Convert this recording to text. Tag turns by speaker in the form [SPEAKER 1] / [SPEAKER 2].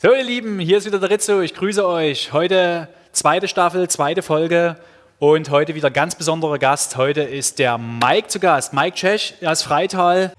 [SPEAKER 1] So ihr Lieben, hier ist wieder der Rizzo, ich grüße euch. Heute zweite Staffel, zweite Folge und heute wieder ganz besonderer Gast. Heute ist der Mike zu Gast, Mike Cech aus Freital.